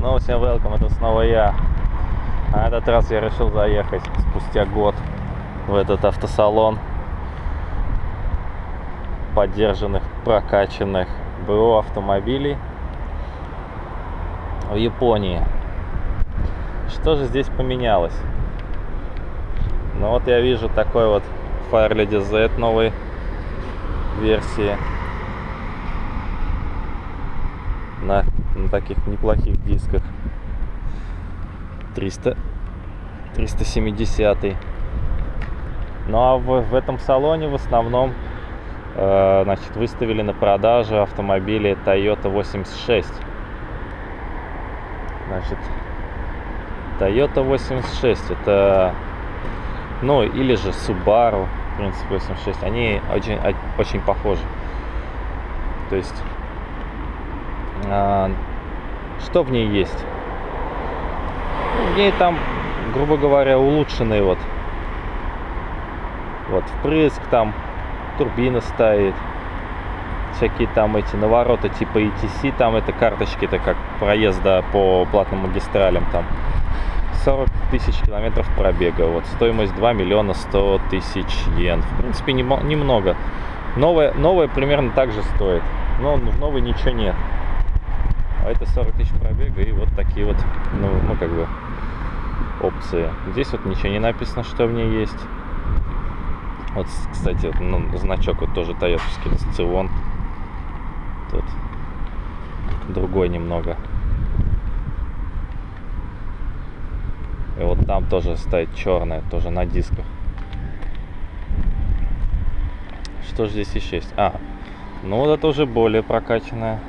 Снова всем welcome, это снова я. А этот раз я решил заехать спустя год в этот автосалон поддержанных, прокачанных БУ автомобилей в Японии. Что же здесь поменялось? Ну вот я вижу такой вот Fire Lady Z новой версии на, на таких неплохих дисках. 300 370 ну а в, в этом салоне в основном э, значит выставили на продажу автомобили Toyota 86 значит Toyota 86 это ну или же Subaru в принципе 86 они очень очень похожи. То есть а, что в ней есть? В ней там грубо говоря улучшенный вот вот впрыск там турбина стоит всякие там эти навороты типа ETC там это карточки это как проезда по платным магистралям там. 40 тысяч километров пробега вот стоимость 2 миллиона 100 тысяч йен. В принципе немного. Новая новая примерно так же стоит. Но в новой ничего нет а это 40 тысяч пробега и вот такие вот ну, ну как бы опции. Здесь вот ничего не написано что в ней есть. Вот кстати ну, значок вот тоже тойотовский Сцион тут другой немного. И вот там тоже стоит черная тоже на дисках. Что же здесь еще есть? А ну вот это уже более прокачанная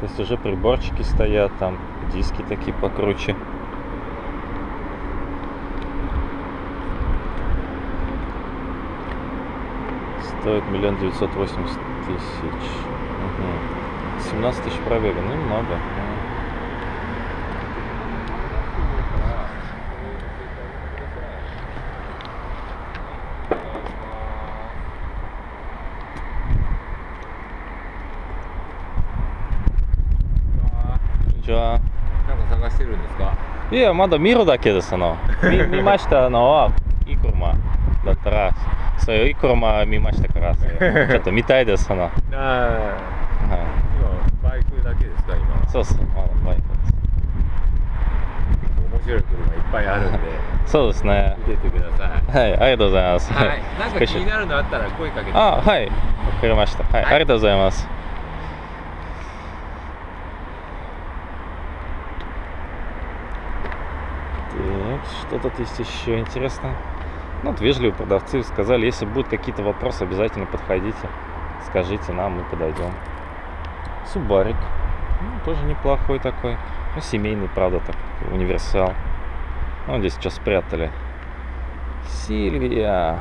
то есть уже приборчики стоят, там диски такие покруче. Стоит миллион девятьсот восемьдесят тысяч. 17 тысяч пробега, ну немного. ちは。なんか探してるんですか？いやまだ見るだけですあの。見 見ましたのはいい車だったらそういういい車見ましたから ちょっと見たいですあの、はい、あ今バイクだけですか今？そうそうまだバイクです。面白い車いっぱいあるんでそうですね。見ててください。はいありがとうございます。はい。なんか気になるのあったら声かけて。あはい。わかりました。はい、はい。ありがとうございます Тут есть еще интересно? Ну, вот вежливые продавцы сказали, если будут какие-то вопросы, обязательно подходите, скажите нам, мы подойдем. Субарик. Ну, тоже неплохой такой. Ну, семейный, правда, так, универсал. Ну, здесь что спрятали. Сильвия.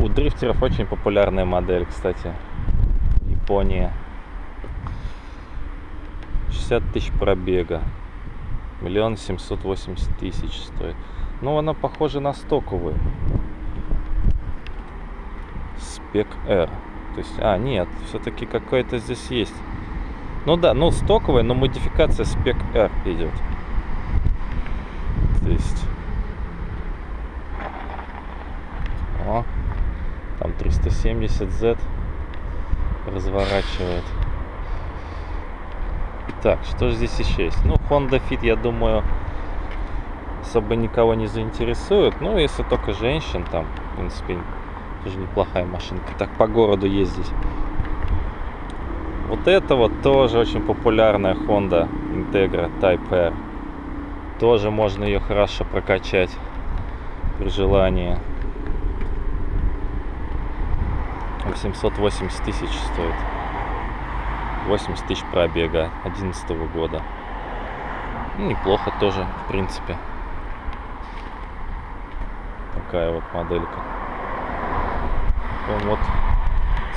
У дрифтеров очень популярная модель, кстати. Япония. 60 тысяч пробега. Миллион семьсот восемьдесят тысяч стоит. Ну, она похожа на стоковую. Спек R. То есть, а, нет, все-таки какой-то здесь есть. Ну да, ну стоковая, но модификация спек R идет. То есть... О, там 370Z разворачивает. Так, что же здесь еще есть? Ну, Honda Fit, я думаю, особо никого не заинтересует. Ну, если только женщин, там, в принципе, тоже неплохая машинка. Так по городу ездить. Вот это вот тоже очень популярная Honda Integra Type R. Тоже можно ее хорошо прокачать при желании. 880 тысяч стоит. 80 тысяч пробега 11 года. Ну, неплохо тоже в принципе. Такая вот моделька. Потом вот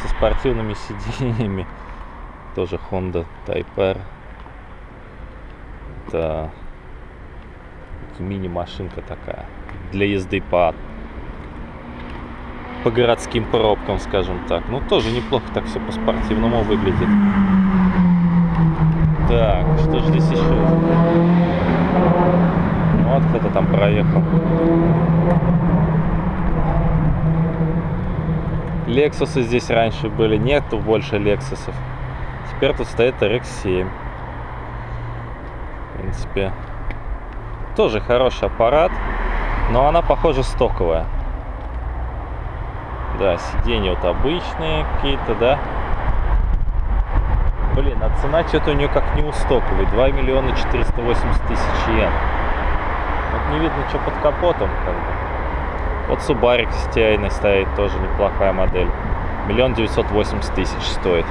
со спортивными сиденьями. Тоже Honda Type R. Это мини машинка такая для езды по по городским пробкам, скажем так. Ну, тоже неплохо так все по-спортивному выглядит. Так, что же здесь еще? Вот кто-то там проехал. Лексусы здесь раньше были, нету больше Лексусов. Теперь тут стоит RX-7. В принципе, тоже хороший аппарат, но она, похоже, стоковая. Да, сиденья вот обычные какие-то, да. Блин, а цена что-то у нее как не у стоковой. 2 миллиона 480 тысяч йен. Вот не видно, что под капотом, как бы. Вот Subaru STI стоит, тоже неплохая модель. Миллион девятьсот восемьдесят тысяч стоит.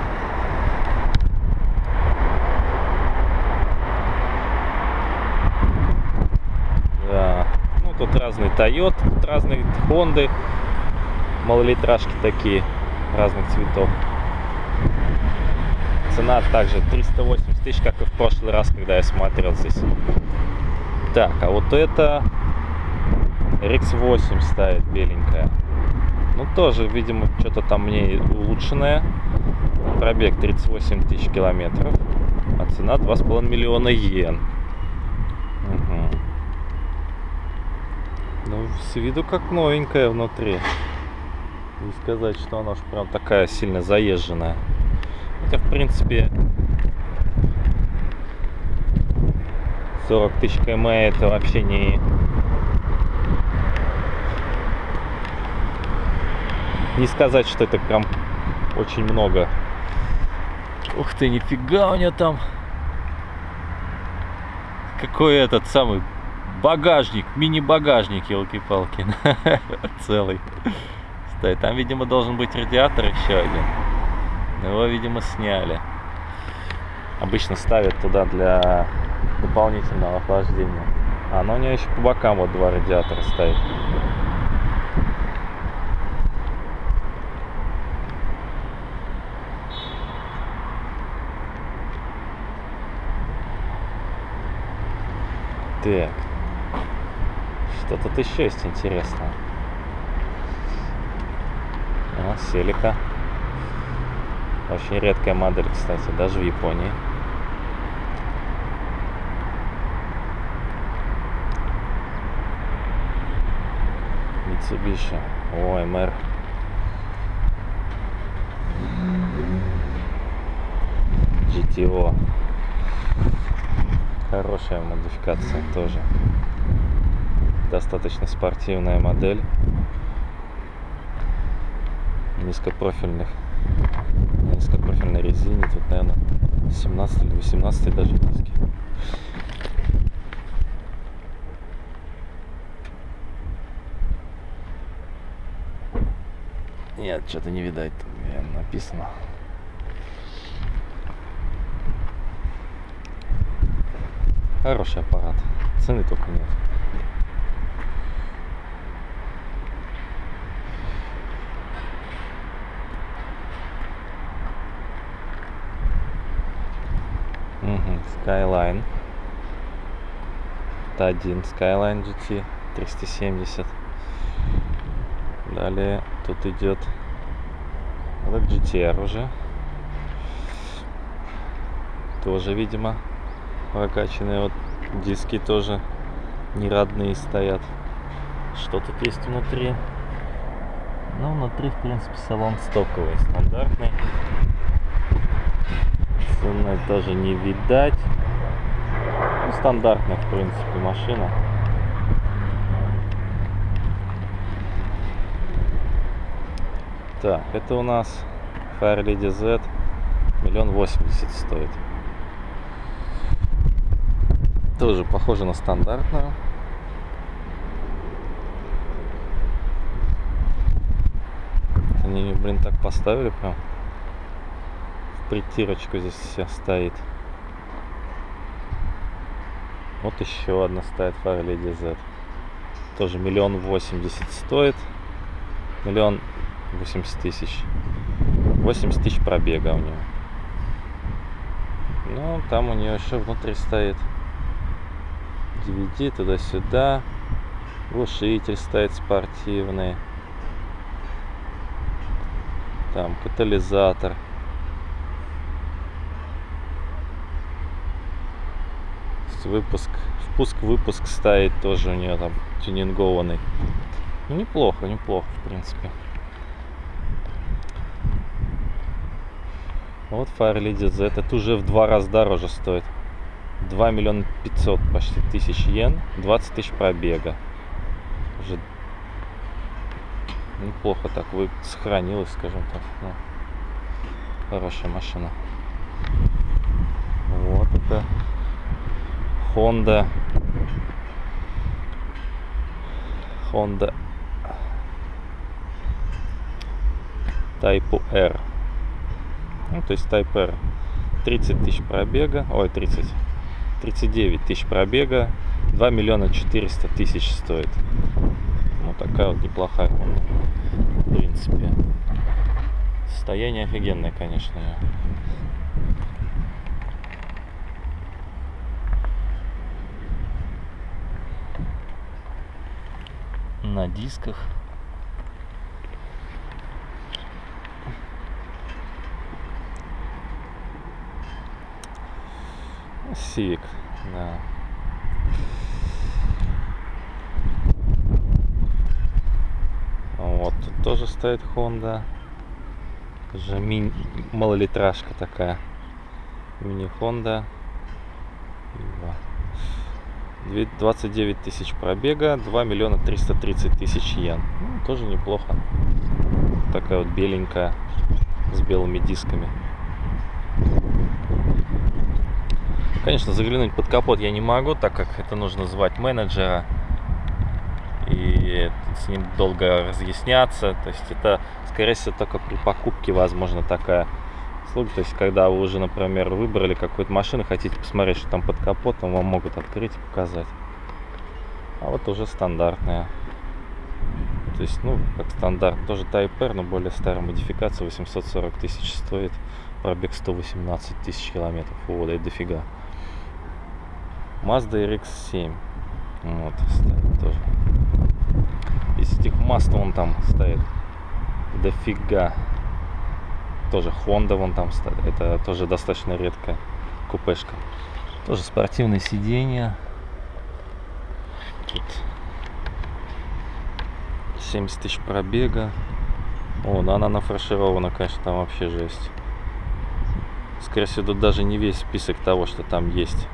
Да. Ну, тут разные Toyota, тут разные Honda. Малолитражки такие, разных цветов. Цена также 380 тысяч, как и в прошлый раз, когда я смотрел здесь. Так, а вот это RX8 стоит беленькая. Ну, тоже, видимо, что-то там мне улучшенное. Пробег 38 тысяч километров. А цена 2,5 миллиона йен. Угу. Ну, с виду как новенькая внутри. Не сказать, что она уж прям такая сильно заезженная. Хотя, в принципе, 40 тысяч км это вообще не... Не сказать, что это прям очень много. Ух ты, нифига у нее там. Какой этот самый багажник, мини-багажник, елки-палки. Целый. Стоит. Там, видимо, должен быть радиатор еще один. Его, видимо, сняли. Обычно ставят туда для дополнительного охлаждения. А, ну у нее еще по бокам вот два радиатора стоит. Так. Что тут еще есть интересное? А, Селика. Очень редкая модель, кстати, даже в Японии. Mitsubishi. МР. GTO. Хорошая модификация тоже. Достаточно спортивная модель. Низкопрофильных низкопрофильной резине. Тут, наверное, 17 или 18 даже диски. Нет, что-то не видать, написано. Хороший аппарат. Цены только нет. Мгм, Skyline. Это один Skyline GT 370. Далее тут идет вот GTR уже. Тоже, видимо, прокачанные вот диски тоже не родные стоят. Что тут есть внутри? Ну, внутри, в принципе, салон стоковый, стандартный. Цены тоже не видать. Ну, стандартная, в принципе, машина. Так, это у нас Harley DZ. Миллион восемьдесят стоит. Тоже похоже на стандартную. Они, блин, так поставили прям. Притирочку здесь вся стоит. Вот еще одна стоит Harley DZ. Тоже миллион восемьдесят стоит. Миллион восемьдесят тысяч. 80 тысяч пробега у нее. Ну, там у нее еще внутри стоит DVD туда-сюда. Глушитель стоит спортивный. Там катализатор. Есть выпуск, впуск, выпуск стоит тоже у нее там тюнингованный. Ну, неплохо, неплохо, в принципе. Вот Firelady Z. Это уже в два раза дороже стоит. 2 миллиона 500 почти тысяч йен. 20 тысяч пробега. Уже неплохо так вы сохранилась, скажем так. Ну, хорошая машина. Вот это Honda. Honda Type R. Ну, то есть Type R. 30 тысяч пробега. Ой, 30. 39 тысяч пробега. 2 миллиона 400 тысяч стоит. Ну, такая вот неплохая. В принципе. Состояние офигенное, конечно. На дисках. Civic, да. Вот тут тоже стоит Honda. Уже мини малолитражка такая. Мини Honda. 29 тысяч пробега, 2 миллиона 330 тысяч йен. Ну, тоже неплохо. Такая вот беленькая, с белыми дисками. Конечно, заглянуть под капот я не могу, так как это нужно звать менеджера. И с ним долго разъясняться. То есть это, скорее всего, только при покупке возможно такая услуга. То есть когда вы уже, например, выбрали какую-то машину, хотите посмотреть, что там под капотом, вам могут открыть и показать. А вот уже стандартная. То есть, ну, как стандарт, тоже Type R, но более старая модификация, 840 тысяч стоит, пробег 118 тысяч километров, о, да и дофига. Mazda RX-7. Вот, стоит тоже. Из этих Mazda он там стоит дофига. Тоже Honda вон там. Это тоже достаточно редкая купешка. Тоже спортивное сиденье. Тут 70 тысяч пробега. О, да она нафарширована, конечно, там вообще жесть. Скорее всего, тут даже не весь список того, что там есть.